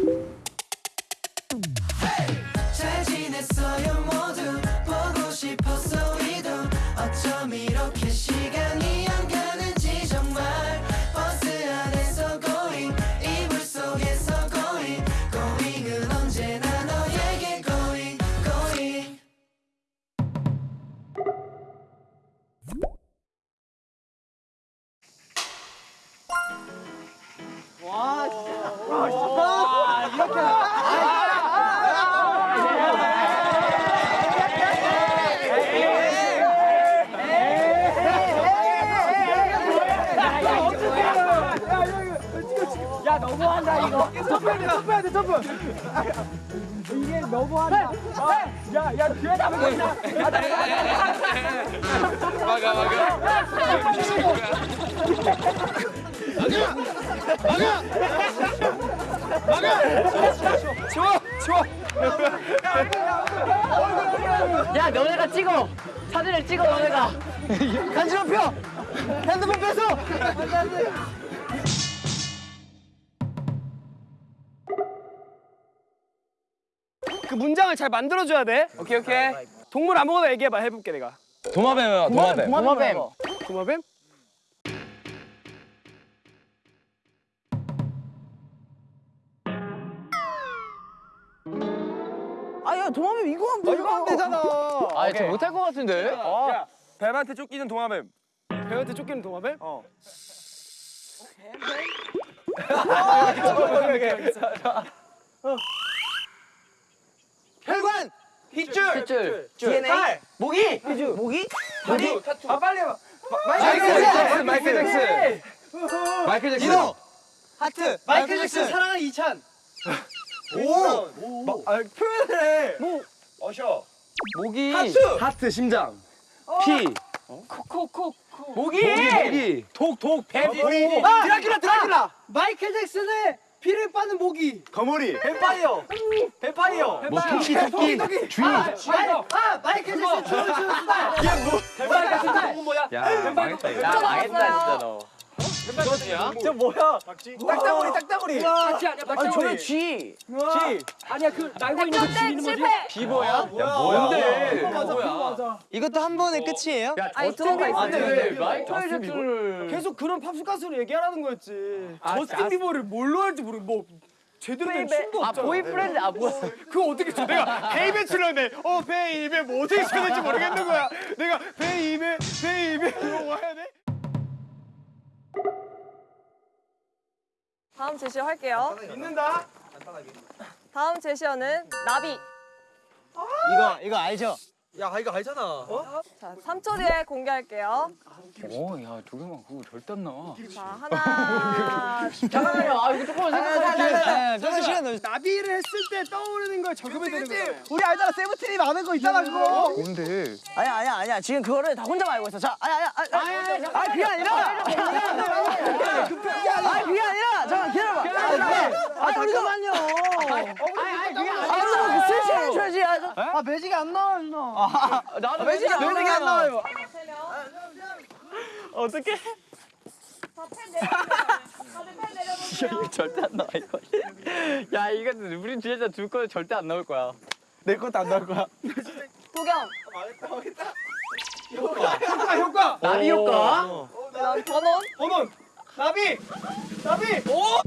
잘 야 너네가 찍어. 사진을 찍어 너네가. 간지럼 펴 핸드폰 뺏어! 그 문장을 잘 만들어줘야 돼. 오케이 오케이. 동물 아무거나 얘기해봐. 해볼게 내가. 도마뱀이야 도마뱀. 도마뱀. 도마뱀? 도마뱀 이거 하면 이거 하면 되잖아. 아 저 못할 것 같은데? 야, 뱀한테 쫓기는 도마뱀. 뱀한테 쫓기는 도마뱀? 어. 혈관, 핏줄, 핏줄. DNA 모기? 모기? 다리. 아 빨리 해봐. 마이클 잭슨. 마이클 잭슨. 마이클 잭슨. 이노. 하트. 마이클 잭슨. 사랑하는 이찬. 오. 마, 아, 표현을 해. 뭐. 어셔. 모기 하트. 하트 심장 피 코코코. 모기 모기 독, 독, 뱀. 아, 드라큘라, 드라큘라. 마이클 잭슨의 피를 빠는 모기. 거머리. 뱀파이어. 뱀파이어. 뭐 토끼 토끼 주인 아, 마이클 잭슨 춤을 추는 수다. 이게 뭐? 뱀파이어 같은 거 뭐야? 야 망했다 이거 야 망했다 진짜 너 이거지야? 저 뭐야? 딱따구리, 딱따구리. 같이 아니야, 아니 저게 G G. 아니야, 그 날고 있는 거 쥐는 뭐지? 비버야? 야 뭔데 뭐야 이것도 한 번에 끝이에요? 야 아니. 비버인데 마이클 잭슨을 계속 그런 팝스 가수로 얘기하라는 거였지. 아, 저스틴 자- 비버를 뭘로 할지 모르고 뭐 제대로 된 춤도 아 없잖아. Boyfriend 아 뭐야 그거 어떻게 쳐? 내가 Baby 추려는데 어 Baby 뭐 어떻게 쳐야 될지 모르겠는 거야. 내가 baby baby 이러고 해야 돼? 다음 제시어 할게요. 믿는다. 다음 제시어는 나비. 이거 이거 알죠? 야 이거 알잖아. 자, 3초 뒤에 공개할게요. 오야 조경만 그거 절대 안 나와 자, 하나. 잠깐만요 아 이거 조금만 생각할게 잠깐 시간 넣어. 나비를 했을 때 떠오르는 걸 적으면 되는 거야. 우리 알잖아 세븐틴이 많은 거 있잖아 그거. 뭔데 아니야 아니야 아니야 지금 그거를 다 혼자만 알고 있어 자 아니야 아니야 아니야 아니야 아니 그게 아니라 아니 그게 아니라 잠깐 기다려봐 아니 우리가만요 아니 아니 그게 아니라 아그 해줘야지 아 매직이 안 나와 누나 나도 매직이 안 매직이 안 나와요. 어떻게. 이거 절대 안 나와 이거 야 이거 우리 진짜 둘 거는 절대 안 나올 거야 내 것도 안 나올 거야 도겸. 효과 효과. 나비 효과 번원. 번원. 나비. 나비. 오.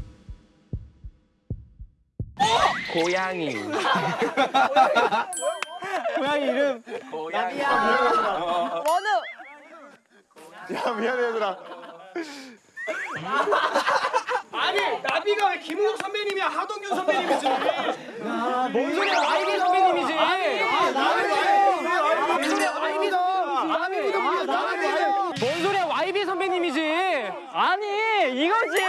고양이 고양이 이름. 고양이야 원우. 야 미안해 얘들아. 아니 나비가 왜 김우석 선배님이야? 하동균 선배님이지. 뭔 소리야? 와이비 선배님이지. 아 나비 뭔 소리야. 뭔 와이비 선배님이지. 아니 이거지.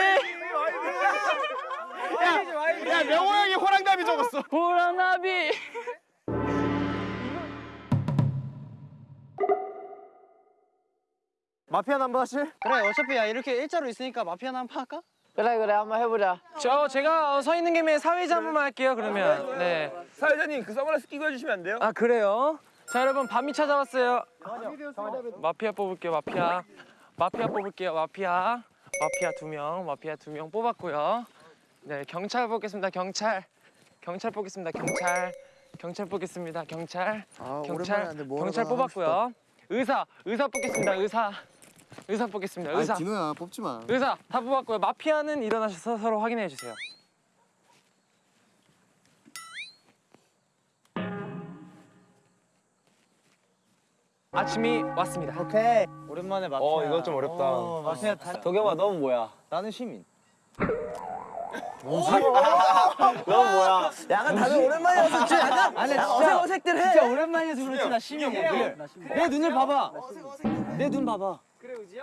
야, 야 명호 형이 호랑나비 적었어. 보라나비 마피아 남바 하실? 그래 어차피 야 이렇게 일자로 있으니까 마피아나 한번 할까? 그래 그래 한번 해보자 저 제가 서 있는 김에 사회자 한 번만 할게요 그러면. 네. 사회자님 그 선글라스 끼고 해주시면 안 돼요? 아 그래요? 자 여러분 밤이 찾아왔어요. 마피아 뽑을게요 마피아. 마피아 뽑을게요 마피아. 마피아 두 명, 마피아 두 명 뽑았고요. 네, 경찰 뽑겠습니다. 경찰. 경찰 뽑겠습니다. 경찰. 경찰 뽑겠습니다. 경찰. 아, 경찰. 경찰 뽑았고요. 의사. 의사 뽑겠습니다. 의사. 의사 뽑겠습니다. 의사. 디노야 뽑지 마. 의사 다 뽑았고요. 마피아는 일어나셔서 서로 확인해 주세요. 아침이 왔습니다. 오케이. 오랜만에 마피아. 어 이거 좀 어렵다. 어, 마피아 다. 도겸아 너는 뭐야? 나는 시민. 약간 다들 오랜만이어서 진짜 약간 아니 어색 어색들 해. 진짜 오랜만이어서 그렇지 나 시민이야. 내 눈을 봐봐. 내 눈 봐봐.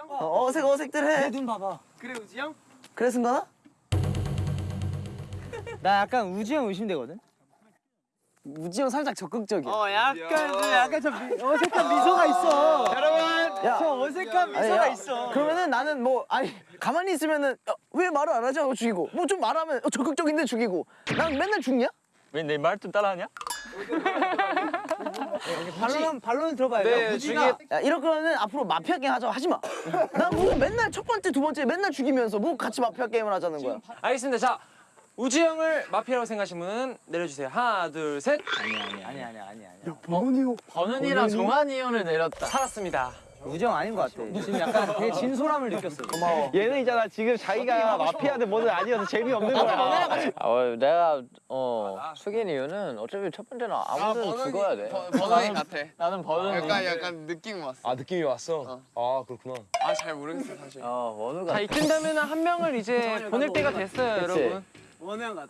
어, 어색 어색들 해. 내 눈 봐봐. 그래 우지 형? 그래 승관아? 나 약간 우지 형 의심되거든. 우지 형 살짝 적극적이야. 어 약간 그 약간 저 미, 어색한 미소가 있어. 여러분. 야. 저 어색한 아니, 미소가 야, 있어. 그러면은 나는 뭐 아니 가만히 있으면은 어, 왜 말을 안 하지 하고 죽이고 뭐 좀 말하면 어, 적극적인데 죽이고 난 맨날 죽냐? 왜 내말좀 따라하냐? 반론 반론 들어봐야 네, 돼. 우지가 야 이럴 거면은 앞으로 마피아 게임 하자고 하지 마. 난 무슨 맨날 첫 번째 두 번째 맨날 죽이면서 뭐 같이 마피아 게임을 하자는 거야. 알겠습니다. 자 우지 형을 마피아라고 생각하시는 분은 내려주세요. 하나 둘 셋. 아니 아니 아니 아니 아니. 버논이랑 종환이 형을 내렸다. 살았습니다. 형 아닌 것 같아. 지금 약간 되게 진솔함을 느꼈어. 고마워. 얘는 있잖아 지금 자기가 마피아든 뭐든 아니어서 재미없는 거야. 아, 어, 내가 어 숙인 이유는 어차피 첫 번째는 아무든 죽어야 돼. 버논이 같아. 나는 버논이. 약간 약간 느낌이 왔어. 아 느낌이 왔어. 아 그렇구나. 아 잘 모르겠어 사실. 어 원우가 자 이쯤 되면 한 명을 이제 보낼 때가 됐어요, 그치? 여러분.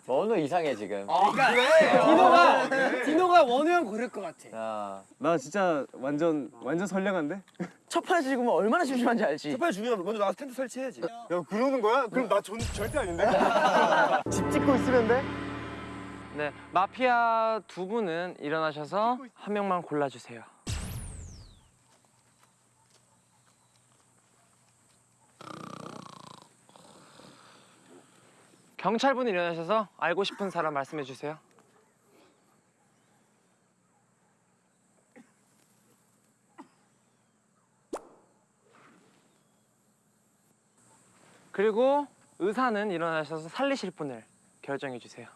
원우 이상해 지금. 디노가 디노가 원우 형 고를 것 같아. 야, 나 진짜 완전 완전 선량한데? 첫 판에 죽으면 얼마나 심심한지 알지? 빨리 죽이면 먼저 나가서 텐트 설치해야지. 야 그러는 거야? 그럼 나 전, 절대 아닌데? 집 짓고 있으면 돼? 네, 마피아 두 분은 일어나셔서 한 명만 골라주세요. 경찰분 일어나셔서 알고 싶은 사람 말씀해 주세요. 그리고 의사는 일어나셔서 살리실 분을 결정해 주세요.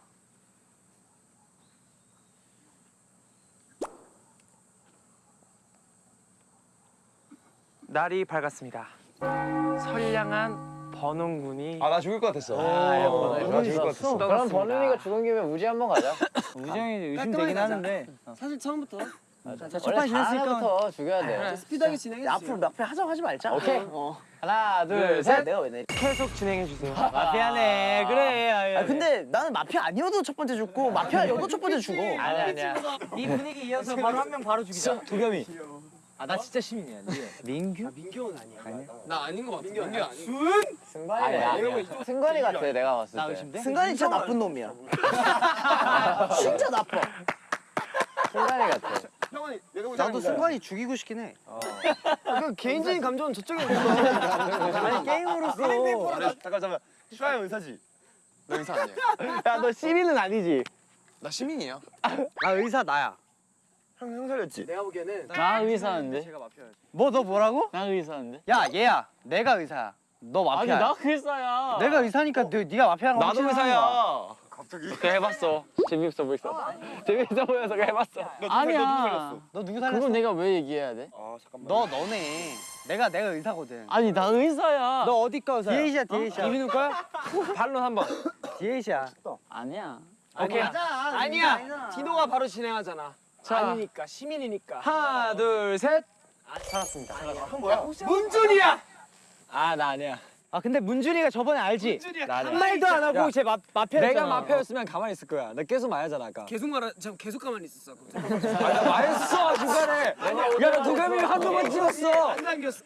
날이 밝았습니다. 선량한 번원군이 아 나 죽을 것 같았어. 아, 어, 나 죽을 것 같았어. 그럼 버논이가 죽은 김에 우지 한번 가자. 우지 형이 의심되긴 하는데. 사실 처음부터 자, 원래 첫판 지냈으니까. 죽여야 돼. 스피드하게 진행해 야, 앞으로 마피아 하자고 하지 말자. 오케이. 어. 하나, 둘, 둘, 셋. 셋. 내가 왜 내리? 계속 진행해 주세요. 마피아네. 그래. 아, 아 근데 나는 마피아 아니어도 첫 번째 죽고 마피아여도 첫 번째 죽어. 아니야, 아니야. 이 분위기 이어서 바로 한 명 바로 죽이자. 도겸이. 아 나 진짜 시민이야. 민규? 민규는 아니야. 나 아닌 것 같아. 민규 아니. 승관이 아니야. 승관이 같아 내가 봤을 나 때. 의심돼? 승관이 진짜 나쁜 놈이야. 진짜 나빠. 승관이 같아. 나도 승관이 죽이고 싶긴 해. 그 개인적인 감정은 저쪽에 있는 아니 게임으로서. 잠깐 잠깐. 슈아 형 의사지. 너 의사 아니야. 야너 시민은 아니지. 나 시민이야. 아 의사 나야. 형형 살렸지. 나 의사인데. 뭐너 뭐라고? 나 의사인데. 야 얘야. 내가 의사야. 너 아니 마피아야. 나 의사야. 내가 의사니까 너, 네가 마피아라고 나도. 의사야. 그거 해봤어. 재미없어 보였어. 재미없어 보여서 해봤어. 아니야. 너 누구 살렸어? 그건 내가 왜 얘기해야 돼? 아 잠깐만. 너 너네. 내가 내가 의사거든. 아니 나 의사야. 너 어디 거 의사야? 디에이시야 디에이시야. 이민우 거야? 반론 한번. 디에이시야. 아니야. 오케이. 아니야. 디노가 바로 진행하잖아. 자, 아니니까 시민이니까. 하나, 둘, 셋. 살았습니다. 문준이야. 아 나 아니야. 아 근데 문준이가 저번에 알지? 나 한. 말도 안 하고 제 마, 마피아였잖아. 내가 마피아였으면 가만히 있을 거야. 나 계속 말하잖아 아까. 계속 말하, 저 계속 가만히 있었어. 말했어 중간에. 야나 도겸이 한두 번 찍었어.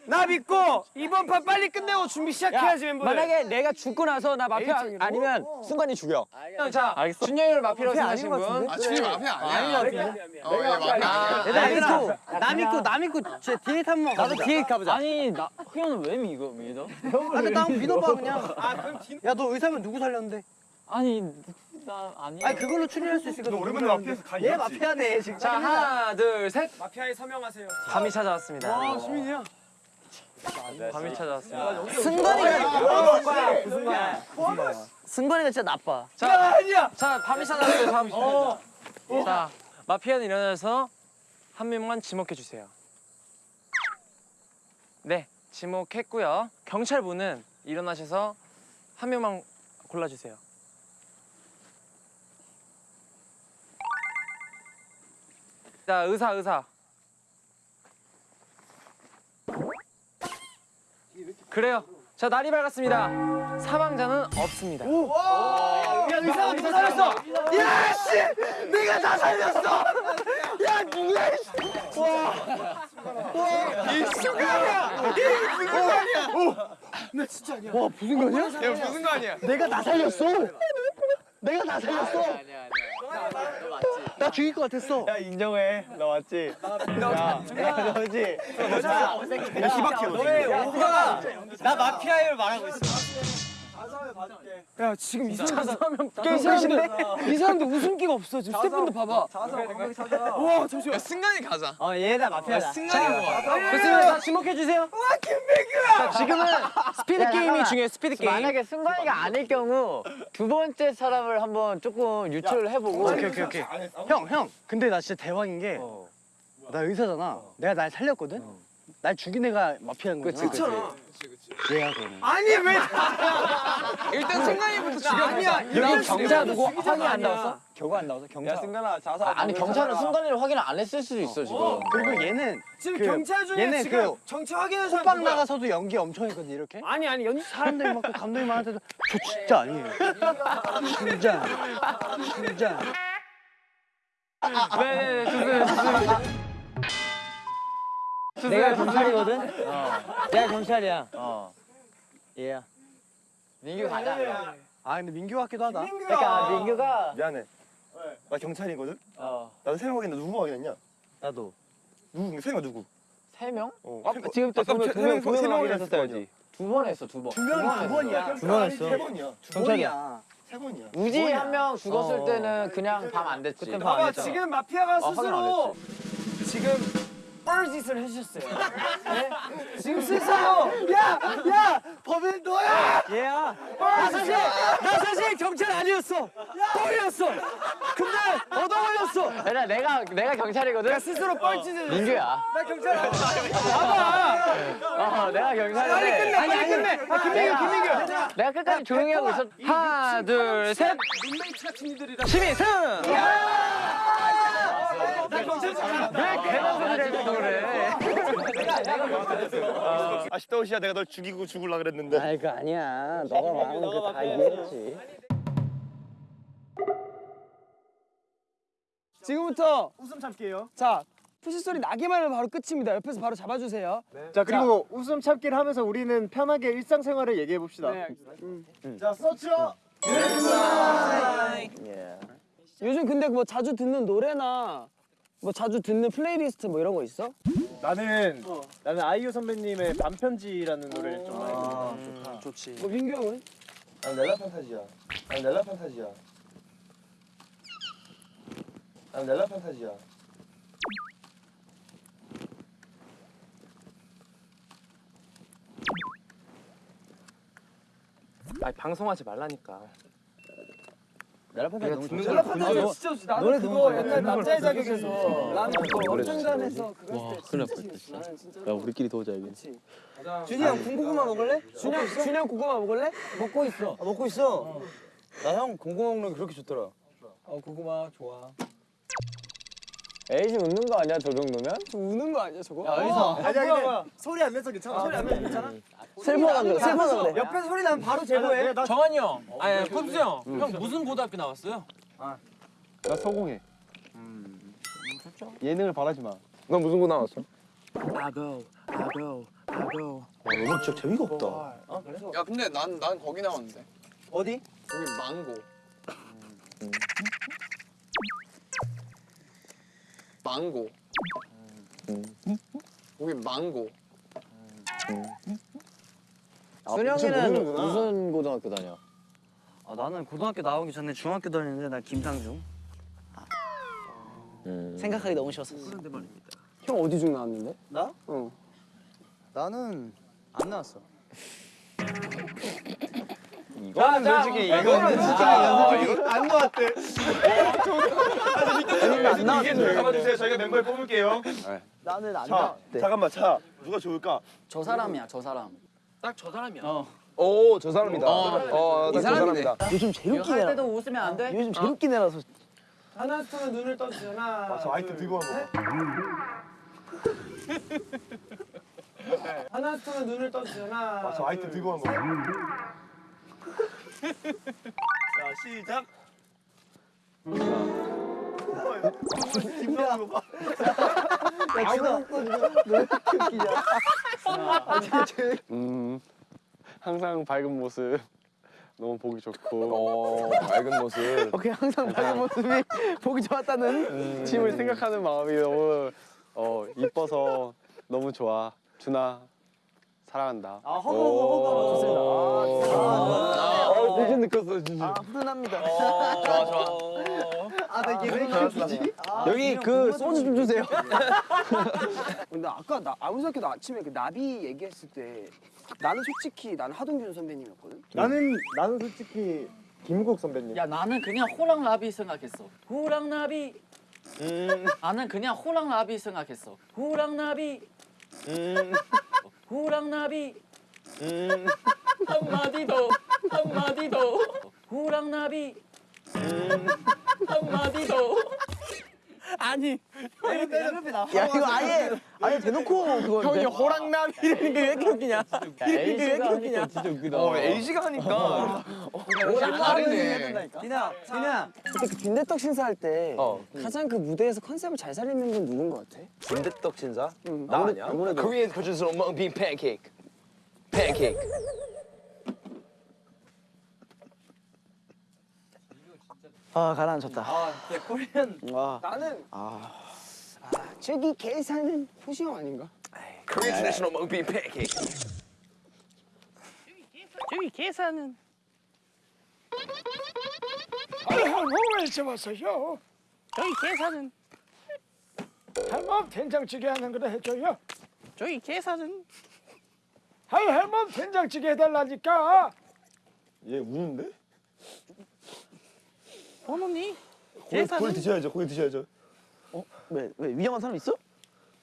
나 믿고 이번 판 빨리 끝내고 준비 시작해야지 멤버들. 만약에 내가 죽고 나서 나 마피아 아니면 순간이 죽여. 자, 알겠어. 준영이를 마피아라고 생각하신 분. 아 준이 마피아 아니야. 마피아 아니야. 나 믿고 나 믿고 나 믿고 제 데이트 한번 가보자. 나도 데이트 가보자. 아니 나 희연은 왜 믿어 믿어? 근데 나 한번 믿어봐 그냥. 야너 의사면 누구 살렸는데? 아니 나 아니야. 아니 그걸로 추리할 수 있으니까. 너 오랜만에 마피아에서 가얘 마피아네 지금. 자, 하나, 둘, 셋. 마피아에 서명하세요. 밤이 찾아왔습니다. 와, 시민이야. 밤이 찾아왔습니다. 승관이가 승관이가 진짜 나빠. 자, 아니야. 자, 밤이샤 나왔어요. 밤이샤. 자, 마피아는 일어나서 한 명만 지목해 주세요. 네, 지목했고요. 경찰분은 일어나셔서 한 명만 골라 주세요. 자, 의사, 의사. 그래요. 자, 날이 밝았습니다. 사망자는 없습니다. 야 의사가 누가 살렸어? 내가 다 살렸어. 야 누 구야? 야 무슨 거 아니야? 내가 다 살렸어. 내가 다 살렸어. 나 죽일 것 같았어. 야 인정해. 나 맞지? 야, 야 너지? 야 희박해. 너의 오가 나 마피아를 말하고 있어. 야 지금 이 사람 이 사람들 이 사람들 웃음기가 없어 지금 스태프분들 봐봐 와 잠시만 야 승관이 가자. 어 얘다 마피아다. 승관이 뭐? 좋습니다. 다 지목해 주세요. 와, 김민규야. 자, 지금은 스피드 게임이 중요해요. 스피드 게임. 만약에 승관이가 아닐 경우 두 번째 사람을 한번 조금 유추를 해보고 오케이 오케이 오케이. 형 형. 근데 나 진짜 대박인 게. 나 의사잖아. 내가 날 살렸거든. 날 죽인 애가 마피아인 거야. 그치, 그치. 얘야 그러면. 아니 왜 일단 승관이부터 죽여. 아니야 여기 경찰 누구 확인 안 나왔어? 결과 안 나와서 경찰. 야 승관아 자살. 아, 아니 경찰은 승관이를 확인 안 했을 수도 있어 지금. 그리고 얘는 지금 그, 경찰 중에 얘는 지금 그 정치 확인해서 호박 나가서도 연기 엄청 했거든 이렇게. 아니 아니 연 사람들이 감독이 많은데도 저 진짜 아니에요. 진짜. 진짜. 네, 네, 좋습니다. 좋습니다. 내가 경찰이거든. 내가 경찰이야 어. 얘야 민규 가자. 아 근데 민규 같기도 하다. 그러니까 민규가 미안해. 나 경찰이거든. 어. 나도 세명 확인했는데 누구 확인했냐? 나도. 누구? 세 명 누구? 세 명? 어. 아까 지금부터 아까 두명 세 명, 두명 세명 확인했었어야지. 두 번 했어 두 번. 두 명이 두 번이야. 두 번 했어. 세 번이야. 경찰이야. 세 번이야. 우지 한 명 죽었을 어. 때는 그냥 밤 안 됐지. 봐봐 지금 마피아가 아, 확인 안 스스로 지금 뻘짓을 해주셨어요 네? 지금 스스로 야 야 범인 너야 얘야. 나 사실 나 사실 경찰 아니었어 뻥이었어 근데 얻어 걸렸어 내가 내가 내가 경찰이거든. 스스로 뻘짓을 민규야. 나 경찰 아니야 봐봐 어 내가 경찰인데. 빨리 끝내 빨리 끝내 아, 김민규 김민규 내가 끝까지 조용히 하고 있었. 하나, 둘, 셋. 시민 승. 왜 괜한 소리를 해서 그래? 아쉽다 오시야 내가 널 죽이고 죽을라 그랬는데. 아이 그 아니야. 너가 말하는 거다 이해했지. 지금부터 웃음 참기예요 자 피식 소리 나기만 하면 바로 끝입니다 옆에서 바로 잡아주세요 자 그리고 웃음 참기를 하면서 우리는 편하게 일상생활을 얘기해 봅시다. 자 서치어. 요즘 근데 뭐 자주 듣는 노래나 뭐 자주 듣는 플레이리스트 뭐 이런 거 있어? 나는 나는 아이유 선배님의 밤편지라는 노래를 좀 많이 듣고 좋지 뭐 민규 형은? 난 넬라 판타지아. 난 넬라 판타지야. 난 넬라 판타지야. 아니 방송하지 말라니까. 내가 너무. 걸나 진짜 좋지 노래 그거 옛날 남자의 자격에서 나는 그거 어쩐간에서 그랬을 때 진짜 나는 진짜 야 우리끼리 도자 여기. 준이 형 군고구마 먹을래? 준이 형 준이 형 고구마 먹을래? 먹고 있어 아, 먹고 있어. 나형 공고 먹는 게 그렇게 좋더라. 어 고구마 좋아 에이지 웃는 거 아니야 저 정도면? 저 우는 거 아니야 저거? 어디서? 아니야 근데 소리 안 내서 괜찮아. 소리 안 내서 괜찮아. 슬퍼서 그래 슬퍼서 그래 옆에 소리 나면 바로 제보해. 정한이 형, 아니 컵스 형, 형 무슨 고등학교 나왔어요? 나 소공해. 예능을 바라지 마. 넌 무슨 고 나왔어? 아고, 아고, 아고. 와 너무 진짜 재미가 없다. 야 근데 난 난 거기 나왔는데. 어디? 거기 망고. 망고. 거기 망고. 순영이는 무슨 고등학교 다녀? 아, 나는 고등학교 나오기 전에 중학교 다녔는데 나 김상중. 아. 생각하기 너무 쉬웠어. 형 어디 중 나왔는데? 나? 어 나는 안 나왔어. 이거는 솔직히 이거는 진짜 안 나왔대. 안 나왔는데. 잡아주세요. 저희가 멤버를 뽑을게요. 나는 안 자, 나왔대. 잠깐만, 자, 누가 좋을까? 저 사람이야 저 사람. 딱 저 사람이야. 오저 사람이다. 어저 사람이다. 요즘 제일 할 애라. 때도 웃으면 안 돼? 요즘 제일 웃긴 애라서. 하나 둘 눈을 떠주세요. 하나. 아, 저 아이템 들고. 하나 둘 눈을 떠주세요. 하나. 아, 저 아이템 들고 간 거. 자, 시작. 거 봐. 야, 너 이렇게 웃기냐? 음 항상 밝은 모습 너무 보기 좋고 밝은 모습 오케이, 항상 밝은 모습이 보기 좋았다는. 팀을 생각하는 마음이 너무 어 이뻐서 너무 좋아 준아 사랑한다. 아, 허거, 허거, 허거. 좋습니다. 아, 어 무슨 느꼈어 진짜. 아, 훈훈합니다. 좋아 좋아. 아, 나 이게 왜 이렇게 웃기지? 여기 그 소주 좀 주세요. 근데 아까 나 아무 생각해도 아침에 그 나비 얘기했을 때 나는 솔직히 나는 하동균 선배님이었거든. 나는, 나는 솔직히 김국 선배님. 야 나는 그냥 호랑나비 생각했어. 호랑나비. 음, 나는 그냥 호랑나비 생각했어. 호랑나비. 음, 호랑나비. 음, 한마디 더. 한마디 더. 호랑나비. 음. 한마디 더. 아니, 야, 이거 아예, 아예 대놓고 그거. 형이 호랑나비 이러는 게 왜 이렇게 웃기냐? 이게 왜 이렇게 웃기냐? 진짜 웃기다. 어 에이지가 하니까 다르네 디나, 디나. 그때 그 빈대떡 신사할 때 가장 그 무대에서 컨셉을 잘 살리는 건 누군 것 같아? 빈대떡 신사? 나 아니야? 아무래도 Korean producer mung bean pancake pancake 아, 가라앉혔다. 나는 아, 저기 계산은 호시 형 아닌가? Korean traditional mung bean pancake 저기 계산은. 왜 잡았어요? 저기 계산은. 할멈 된장찌개 하는 거를 해줘요. 저기 계산은. 아이 할멈 된장찌개 해달라니까. 얘 우는데? 어머니. 고기, 고기 드셔야죠, 고기 드셔야죠. 왜, 왜 위험한 사람 있어?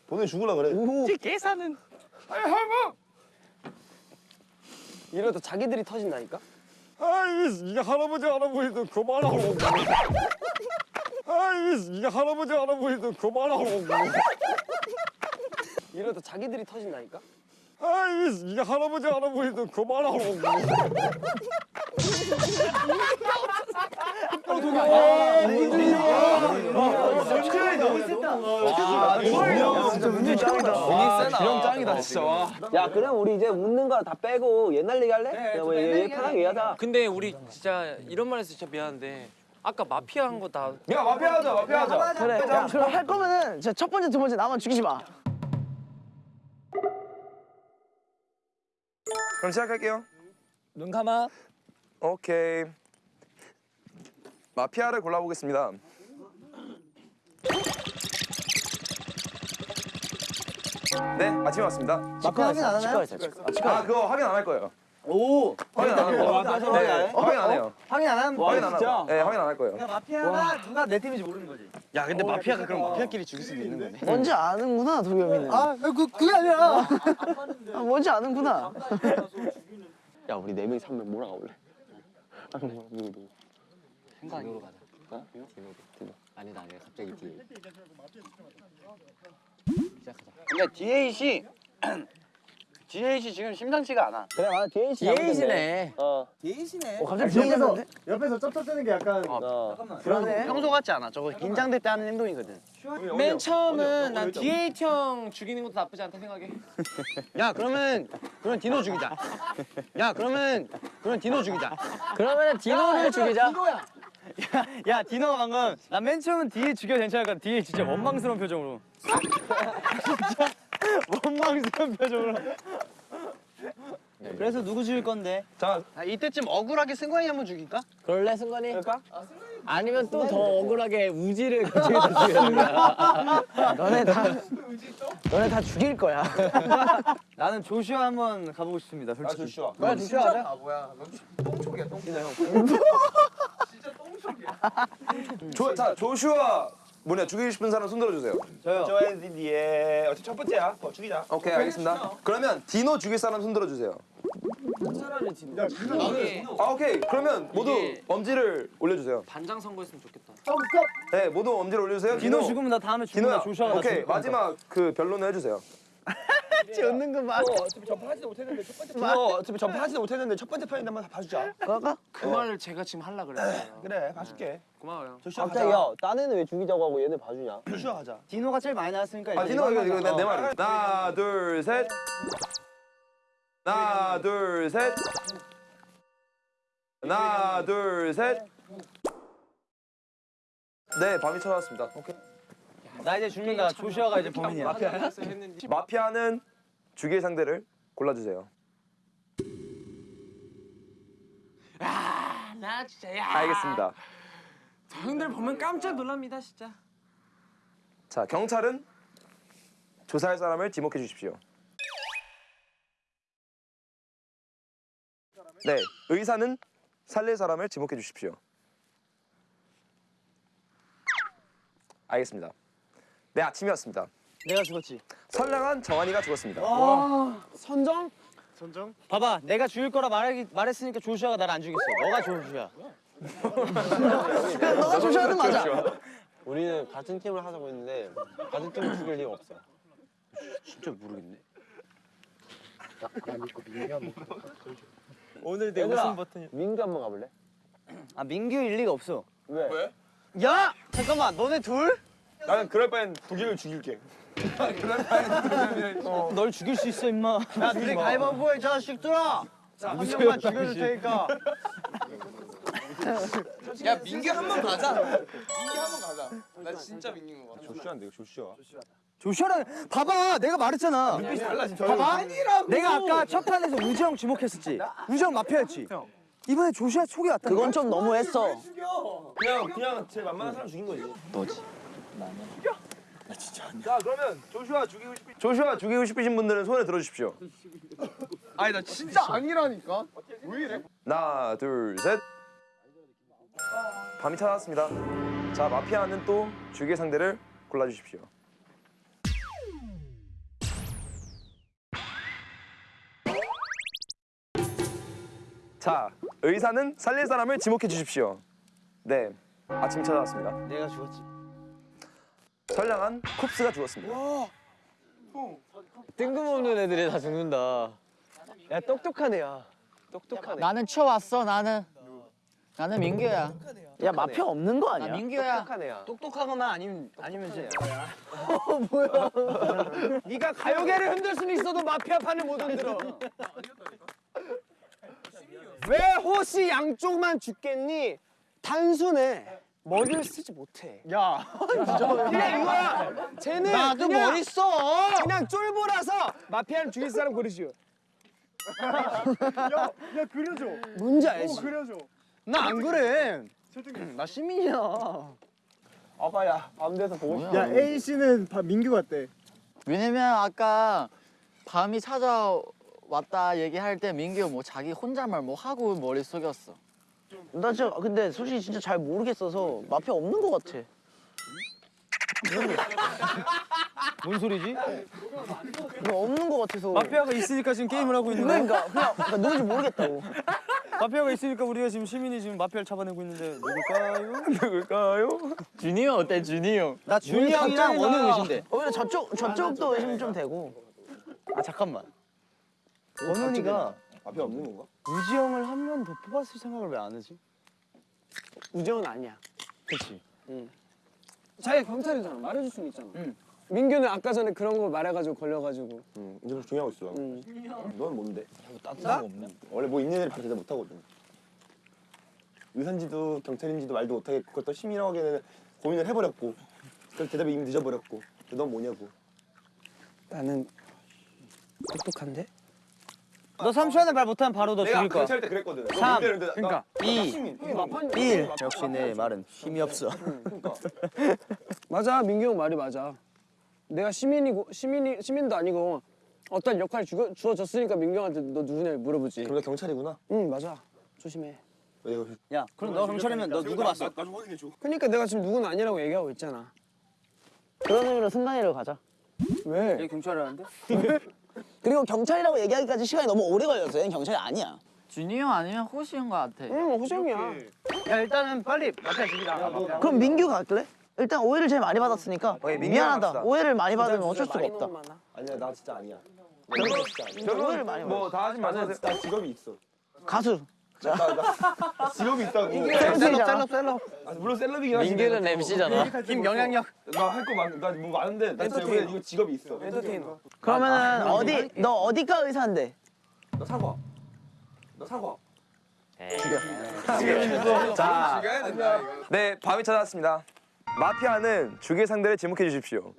보내 죽으려 그래. 저기 계산은. 아이 할멈. 이러다 자기들이 터진다니까? 아이 이게 할아버지 할아버지도 그만하고. 아이 이게 할아버지 할아버지도 그만하고. 이러다 자기들이 터진다니까? 아이 이게 할아버지 할아버지도 그만하고. 진짜 운이 짱이다. 진짜 야 그럼 우리 이제 웃는 거 다 빼고 옛날 얘기 할래? 야, 뭐 얘, 편하게 얘기하자. 근데 우리 진짜 이런 말해서 진짜 미안한데 아까 마피아 한 거 다 야, 마피아 하자, 마피아 하자. 그래, 야, 그럼 할 거면은 진짜 첫 번째, 두 번째 나만 죽이지 마. 그럼 시작할게요 눈 감아. 오케이 마피아를 골라보겠습니다 네 아침에 왔습니다 마피 확인 안 하나요? 아 그거 확인 안 할 거예요 오, 확인 안할 거예요 네 확인 안 해요 확인 안 함? 확인 안 하고 네 확인 안 할 거예요 마피아가 누가 내 팀인지 모르는 거지. 야 근데 마피아가 그럼 마피아끼리 죽일 수도 있는 거네. 뭔지 아는구나, 도겸이는. 아, 그, 그게 아니라. 아, 뭔지 아는구나. 야 우리 네 명이 삼명 몰아가 볼래? 아 누구 누구 누구? 생각으로 가자. 어? 디노? 디노. 아니다 아니다 갑자기 뒤에. 시작하자. 근데 DH DH 지금 심상치가 않아. 그래 맞아 있어. DH네. 어. 어, 갑자기 뒤에서. 옆에서 쩝쩝 뜨는 게 약간 그러네. 평소 같지 않아. 저거 긴장될 때 하는 행동이거든. 맨 처음은 난 DH 형 죽이는 것도 나쁘지 않다 생각해. 야 그러면 그러면 디노 죽이자. 야 그러면 그러면 디노 죽이자. 그러면은 디노를 죽이자. 야 디노가 방금 나 맨 처음은 뒤에 죽여 괜찮을까? 뒤에 진짜 원망스러운 표정으로. 진짜 원망스러운 표정으로. 그래서 누구 죽일 건데? 자, 아, 이때쯤 억울하게 승관이 한번 죽일까? 그럴래 승관이? 그럴까? 아 니면 또 더 억울하게 우지를 그쪽에서 죽이는 거야. 너네 다 너네 다 죽일 거야. 나는 조슈아 한번 가보고 싶습니다. 아, 솔직히. 조슈아. 뭐야 조슈아 하자. 조, 자, 조슈아 뭐냐 죽이고 싶은 사람 손 들어주세요. 조앤디에 어차피 첫 번째야. 어, 죽이자. 오케이 알겠습니다. 그러면 디노 죽일 사람 손 들어주세요. 아 오케이 그러면 모두 엄지를 올려주세요. 반장 선거했으면 좋겠다. 네 모두 엄지를 올려주세요. 디노 죽으면 나 다음에 디노야. 죽으면 조슈아가 나 오케이 거니까. 마지막 그 변론을 해주세요. 웃는 거 봐. 어차피 전파하지도 못했는데 첫 번째 편. 어차피 전파하지도 못했는데 첫 번째 편인데 한번 봐주자. 그 말을 제가 지금 하려 그랬어요. 그래, 봐줄게. 고마워요. 조슈아 갑자기 가자. 야, 딴 애는 왜 죽이자고 하고 얘네 봐주냐? 조슈아 가자. 디노가 제일 많이 나왔으니까 아 디노 이거 이거. 내, 내 말이. 하나 둘 셋. 하나 둘 셋. 하나 둘 셋. 네 밤이 찾아왔습니다. 오케이. 나 이제 죽는다. 조슈아가 이제 범인이야. 마피아는 죽일 상대를 골라주세요. 나 진짜 야. 알겠습니다. 형들 보면 깜짝 놀랍니다 진짜. 자 경찰은 조사할 사람을 지목해 주십시오. 네 의사는 살릴 사람을 지목해 주십시오. 알겠습니다. 네 아침이었습니다. 내가 죽었지. 선량한 정한이가 죽었습니다. 선정? 선정? 봐봐, 내가 죽일 거라 말 말했으니까 조슈아가 나를 안 죽였어. 너가 조슈아. 너가 조슈아는 맞아. 우리는 같은 팀을 하자고 했는데 같은 팀을 죽일 리가 없어. 진짜 모르겠네. 오늘 내 웃음 버튼이. 민규 한번 가볼래? 아 민규 일리가 없어. 왜? 왜? 야, 잠깐만, 너네 둘? 나는 그럴 바엔 독일을 죽일게. 널 죽일 수 있어, 임마. 야, 둘이 가위바위보해, 자식들아. 한 명만 죽여줄 테니까. 야 민규 한 번 가자. 민규 한 번 가자. 나 진짜 민규인 거 같아. 조슈아인데 조슈아. 조슈아랑 봐봐, 내가 말했잖아. 달라 지금 봐봐, 내가 아까 첫 판에서 우지형 지목했었지. 우지형 마피아였지. 이번에 조슈아 촉이 왔다. 그건 좀 너무했어. 그냥 그냥 제일 만만한 사람 죽인 거지. 자 그러면 조슈아 죽이고 싶 조슈아 죽이고 싶으신 분들은 손을 들어주십시오. 아니 나 진짜 아니라니까. 하나 둘 셋. 밤이 찾아왔습니다. 자 마피아는 또 죽일 상대를 골라주십시오. 자 의사는 살릴 사람을 지목해 주십시오. 네 아침 찾아왔습니다. 내가 죽었지. 선량한 쿱스가 죽었습니다. 뜬금없는 애들이 다 죽는다. 야, 똑똑한 애야. 똑똑한 애. 나는 치워왔어 나는 나는 민규야 야, 마피아 없는 거나 아니야? 민규야 똑똑한 애야. 똑똑하거나 아니면 아니면 쟤. 네가 가요계를 흔들 수는 있어도 마피아 판을 못 흔들어. 왜 호시 양쪽만 죽겠니? 단순해. 머리를 쓰지 못해. 야, 그냥 이거야. 쟤는 나도 그냥, 머리 써. 그냥 쫄보라서 마피아를 죽일 사람 고르시오. 야 그려줘. 뭔지 알지? 그려줘. 나 안 그래. 나 시민이야. 아빠야 밤 돼서 보고 싶어. 뭐야 A 씨는 민규 같대. 왜냐면 아까 밤이 찾아왔다 얘기할 때 민규 뭐 자기 혼잣말 뭐 하고 머리 숙였어 나 진짜 근데 솔직히 진짜 잘 모르겠어서 마피아 없는 거 같아. 뭔 소리지? 뭐 없는 거 같아서. 마피아가 있으니까 지금 게임을 하고 있는 거야? 그러니까 그냥 그러니까 누군지 모르겠다고. 마피아가 있으니까 우리가 지금 시민이 지금 마피아를 잡아내고 있는데 누굴까요? 누굴까요? 준이 형 어때 준이 형? 나 준이 형이랑 나- 의심돼? 오히려 저쪽 저쪽도 의심 좀 되고. 아 잠깐만. 원훈이가 앞에 없는 건가? 우지 형을 한 명 더 뽑았을 생각을 왜 안 하지? 우정은 아니야. 그렇지. 자기가 경찰이잖아. 말해줄 수는 있잖아. 민규는 아까 전에 그런 거 말해가지고 걸려가지고. 응 이제 중요하고 있어. 응. 넌 뭔데? 따뜻한 거 없네. 원래 뭐 있는 애를 다 대답 못 하거든. 의사인지도 경찰인지도 말도 못하겠고 그걸 또 시민이라고 하기에는 고민을 해버렸고 그래서 대답이 이미 늦어버렸고 넌 뭐냐고. 나는 똑똑한데? 너 3초 안에 말 못하면 바로 너 내가 죽일 거야. 경찰 때 그랬거든. 너 3, 문제 내는데 나- 그러니까 나 2, 시민. 1. 역시 내 말은 힘이 없어. 맞아 민규 형 말이 맞아. 내가 시민이고 시민이 시민도 아니고 어떤 역할 주, 주어졌으니까 민규 형한테 너 누구냐 물어보지. 그럼 나 경찰이구나. 응 맞아. 조심해. 야, 그럼 너 경찰이면 너 누구 봤어? 나 좀 확인해 줘. 그러니까 내가 지금 누구는 아니라고 얘기하고 있잖아. 그런 의미로 승관이로 가자. 왜? 얘 경찰이라는데? 그리고 경찰이라고 얘기하기까지 시간이 너무 오래 걸렸어. 얘는 경찰이 아니야. 준이 형 아니면 호시 형 같아. 응 호정이야. 야, 일단은 빨리 마피아 죽이자. 그럼 민규가 갈래? 일단 오해를 제일 많이 받았으니까 민규랑 미안하다. 갑시다. 오해를 많이 받으면 어쩔 수가 없다. 아니야 나 진짜 아니야. 오해를 많이 받았어. 뭐다 하지 마세요. 나 직업이 있어. 가수. 나, 나 직업이 있다고. 셀럽, 셀럽, 셀럽. 아, 물론 셀럽이긴 하지. 민규는 MC잖아. 힘, 영향력. 나 할 거 많, 나뭐 많은데 나 왜 이거 직업이 있어. 엔터테이너. 그러면은 어디 너 어디과 의사인데? 나 사과. 나 사과. 자, 네 밤이 찾아왔습니다. 마피아는 죽일 상대를 지목해 주십시오.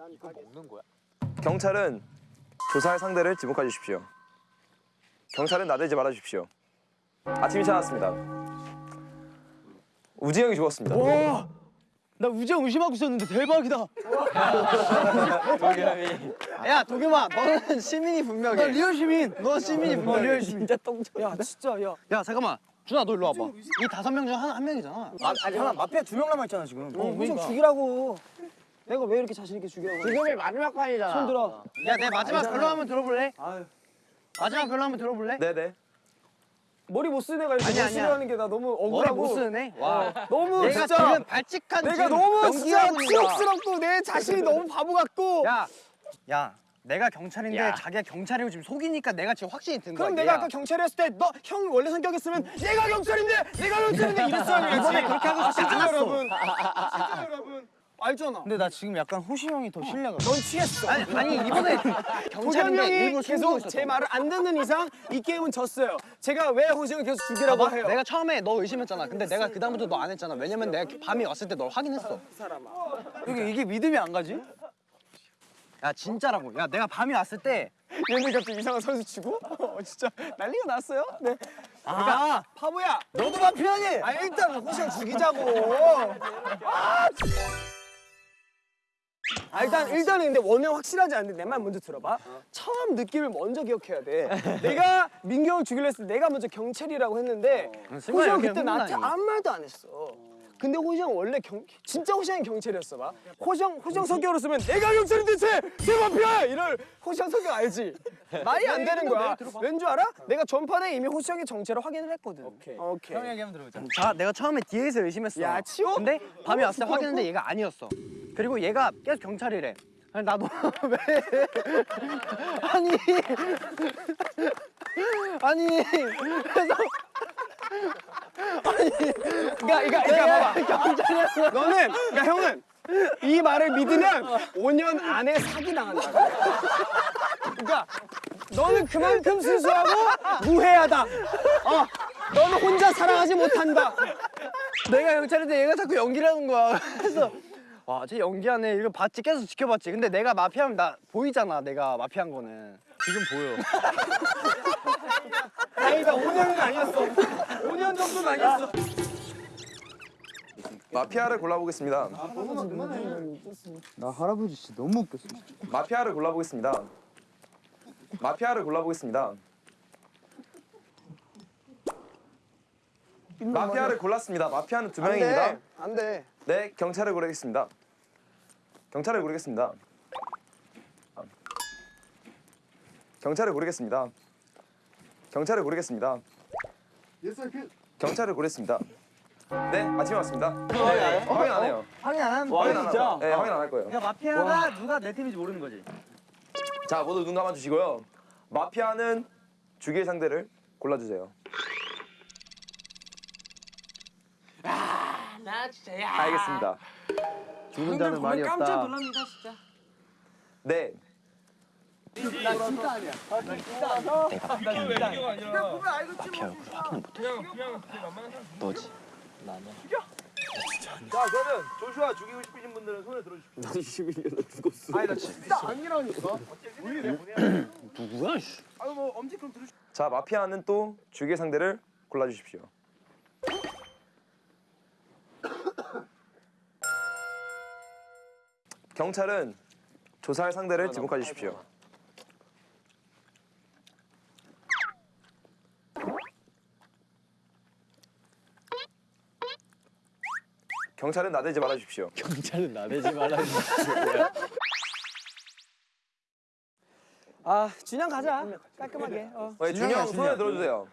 경찰은 조사할 상대를 지목해 주십시오. 경찰은 나대지 말아 주십시오. 아침이 찾아왔습니다. 우지 형이 죽었습니다. 나 우정 의심하고 있었는데 대박이다. 야, 도겸아, 너는 시민이 분명해. 나 리얼 시민. 너 시민이 분명해. 리얼 시민. 진짜 똥쳐. 야 진짜 야. 야, 잠깐만. 준아, 너 일로 와봐. 이 다섯 명중한한 명이잖아. 아, 아니 하나 마피아 두 명 남아 있잖아 지금. 어, 호정 죽이라고. 내가 왜 이렇게 자신 있게 죽이라고? 지금이 마지막 판이잖아. 손 들어. 야, 내 마지막 별로 한번 들어볼래? 마지막 별로 한번 들어볼래? 네네. 머리 못 쓰는 애가 이렇게 아니야, 못 아니야. 쓰려는 게 나 너무 머리 억울하고. 못 쓰네. 와. 너무 내가 진짜. 지금 발칙한 내가 너무 진짜. 치욕스럽고 내 자신이 너무 바보 같고. 야, 야, 내가 경찰인데 자기가 경찰이고 지금 속이니까 내가 지금 확신이 든 거야. 그럼 내가. 아까 경찰이었을 때 너 형 원래 성격이었으면 내가 경찰인데 내가 경찰인데 이랬어야 하지. 이번에 그렇게 하고 싶지 진짜 않았어. 여러분. 진짜 여러분. 알잖아. 근데 나 지금 약간 호시 형이 더 신뢰가. 넌 취했어. 아니, 아니 이번에 경찰인데 형이 계속. 제 말을 안 듣는 이상 이 게임은 졌어요. 제가 왜 호정을 계속 죽이라고 해요? 내가 처음에 너 의심했잖아. 근데 내가 그 다음부터 너 안 했잖아. 왜냐면 내가 밤에 왔을 때 널 확인했어. 사람아. 이게 이게 믿음이 안 가지? 야 진짜라고. 야 내가 밤에 왔을 때. 얘는 갑자기 이상한 선수 치고 어, 진짜 난리가 났어요. 네. 아 바보야. 너도 마피아니? 아 일단 호정 죽이자고. 아 일단 일단은 근데 원은 확실하지 않은데 내 말 먼저 들어봐. 처음 느낌을 먼저 기억해야 돼. 내가 형 죽이려 했을 때 내가 먼저 경찰이라고 했는데 호시 형 그때 나한테 아무 말도 안 했어. 근데 호시 형 원래 경 진짜 호시 형이 경찰이었어 봐. 호시 형 호시 형 성격으로 쓰면 내가 경찰인데 쟤쟤 마피아야 이럴 호시 형 성격 알지? 말이 안 되는 거야. 왠 줄 알아? 내가 전판에 이미 호시 형의 정체를 확인을 했거든. 오케이. 오케이. 형 얘기 한번 들어보자. 자 내가 처음에 뒤에서 의심했어. 야, 치워? 근데 밤에 왔을 때 확인했는데 얘가 아니었어. 그리고 얘가 계속 경찰이래. 아니 나도 왜? 아니 아니 그래서 그러니까 그러니까 그러니까 봐봐. 너는 그러니까 형은 이 말을 믿으면 5년 안에 사기 당한다. 그러니까 너는 그만큼 순수하고 무해하다. 어, 너는 혼자 사랑하지 못한다. 내가 경찰인데 얘가 자꾸 연기를 하는 거야. 그래서 와, 쟤 연기하네. 이거 봤지? 계속 지켜봤지. 근데 내가 마피아면 나 보이잖아. 내가 마피아인 거는. 지금 보여. 다행이다. 5년은 아니었어. 5년 정도는 아니었어. 마피아를 골라보겠습니다. 나 할아버지 진짜 너무 웃겼어. 마피아를 골라보겠습니다. 마피아를 골라보겠습니다. 마피아를 골랐습니다. 마피아는 두 명입니다. 안 돼. 네, 경찰을 고르겠습니다. 경찰을 고르겠습니다. 경찰을 고르겠습니다. 경찰을 고르겠습니다. 경찰을 고르겠습니다. 네, 아침에 왔습니다. 네, 확인 안 해요. 확인 안 하는 확인 안 하요. 네, 확인 안 할 거예요. 야, 마피아가 누가 내 팀인지 모르는 거지. 자, 모두 눈 감아 주시고요. 마피아는 죽일 상대를 골라주세요. 나 진짜 야. 알겠습니다. 죽는 자는 말이 없다. 놀랍니다 진짜. 네, 자 그러면 조슈아 죽이고 싶으신 분들은 손을 들어주십시오. 나 21년 나 죽었어. 아니 나 진짜 아니라니까. 누구야? 씨. 아유 뭐 엄지 그럼 들으시. 자 마피아는 또 죽일 상대를 골라주십시오. 경찰은 조사할 상대를 지목해 주십시오. 경찰은 나대지 말아 주십시오. 경찰은 나대지 말라. 아 준영 가자. 깔끔하게. 어. 어, 준영 손에 들어주세요.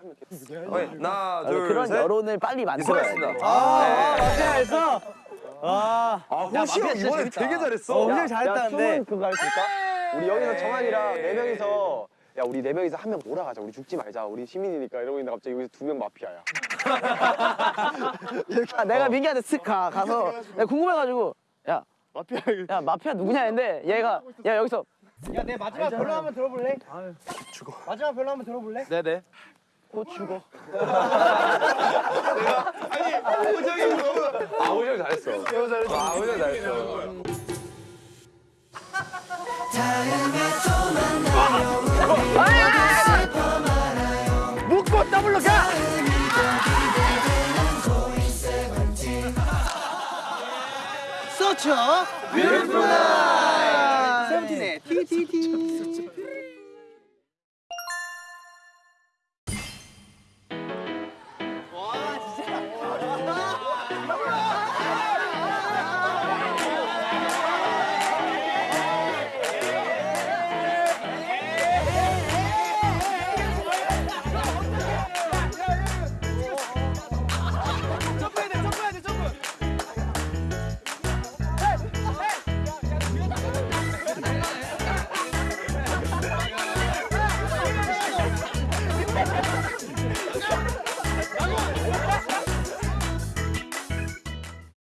어, 하나, 둘, 그런 셋. 여론을 빨리 만들어야 돼. 수고하셨습니다. 아 마피아했어. 아. 아, 호시 형 이번에 되게 잘했어. 어, 굉장히 잘했다는데. 그거 할수 있을까? 우리 여기서 정한이랑 네 명이서 야 우리 네 명이서 한 명 몰아가자. 우리 죽지 말자. 우리 시민이니까 이러고 있는데 갑자기 여기서 두 명 마피아야. 아, 내가 민기한테 쓱 가, 가서 내가 궁금해가지고 야 마피아 야 마피아 누구냐 했는데 얘가 야 여기서 야, 내 마지막 변론 한번 들어볼래? 죽어. 마지막 변론 한번 들어볼래? 네네. 곧 죽어. 호정이 너무. 아, 호정 잘했어. 아, 호정 잘했어. 다음에 또 만나요 우리 슬퍼 말아요 묻고 더블로 가. 서쳐 뷰티풀